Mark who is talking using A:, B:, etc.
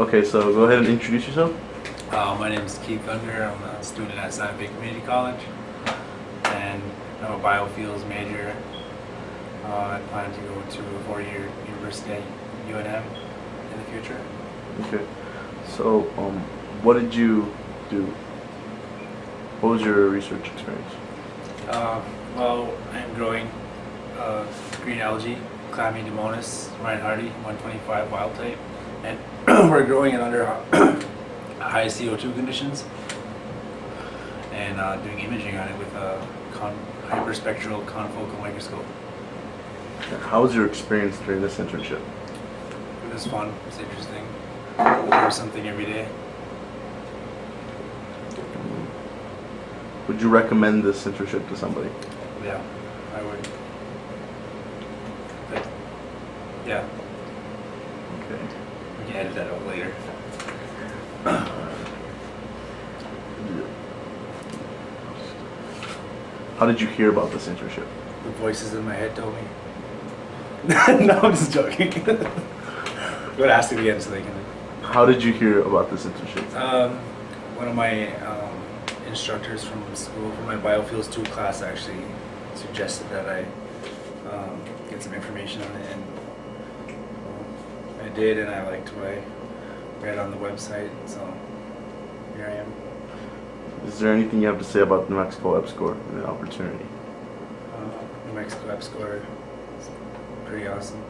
A: Okay, so go ahead and introduce yourself.
B: Uh, my name is Keith Thunder. I'm a student at Santa Fe Community College, and I'm a biofuels major. Uh, I plan to go to a four-year university at UNM in the future.
A: Okay. So, um, what did you do? What was your research experience?
B: Uh, well, I'm growing uh, green algae, Chlamydomonas reinhardtii 125 wild type, and we're growing it under high CO2 conditions and uh, doing imaging on it with a con hyperspectral confocal microscope.
A: How was your experience during this internship?
B: It was fun. It's interesting. Learn something every day.
A: Would you recommend this internship to somebody?
B: Yeah, I would. But, yeah,
A: Okay.
B: We can edit that out later.
A: How did you hear about this internship?
B: The voices in my head told me. no, I'm just joking. Go ask it again so they can.
A: How did you hear about this internship?
B: Um, one of my um, instructors from school, from my biofuels 2 class, actually suggested that I um, get some information on it, and I did, and I liked what I read on the website, so here I am.
A: Is there anything you have to say about New Mexico EPSCoR and the opportunity?
B: Uh, New Mexico EPSCoR is pretty awesome.